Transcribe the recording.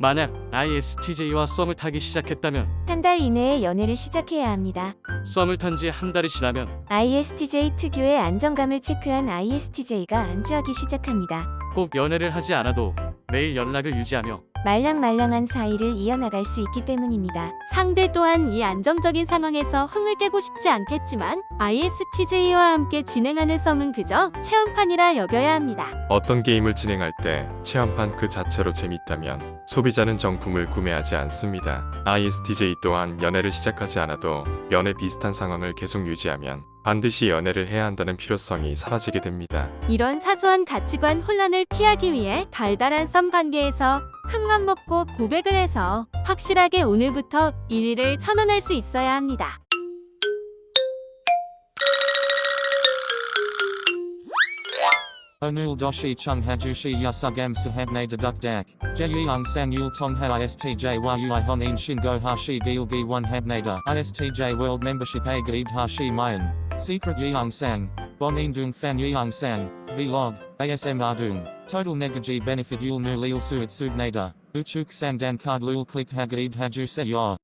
만약 ISTJ와 썸을 타기 시작했다면 한 달 이내에 연애를 시작해야 합니다. 썸을 탄 지 한 달이 지나면 ISTJ 특유의 안정감을 체크한 ISTJ가 안주하기 시작합니다. 꼭 연애를 하지 않아도 매일 연락을 유지하며 말랑말랑한 사이를 이어나갈 수 있기 때문입니다. 상대 또한 이 안정적인 상황에서 흥을 깨고 싶지 않겠지만 ISTJ와 함께 진행하는 썸은 그저 체험판이라 여겨야 합니다. 어떤 게임을 진행할 때 체험판 그 자체로 재밌다면 소비자는 정품을 구매하지 않습니다. ISTJ 또한 연애를 시작하지 않아도 연애 비슷한 상황을 계속 유지하면 반드시 연애를 해야 한다는 필요성이 사라지게 됩니다. 이런 사소한 가치관 혼란을 피하기 위해 달달한 썸 관계에서 큰맘 먹고 고백을 해서 확실하게 오늘부터 1위를 선언할 수 있어야 합니다. Doshi chung hajushi yasugam sahabne deduk dak. Jeyang sang yul tong ha istj a gaib hashi mayan. Secret yang sang. Bon dung fan yang sang. Vlog. ASM ardung. Total negaji benefit yul nu lil suit subnada. Uchuk sang dan card lul click hagaib haju se yor.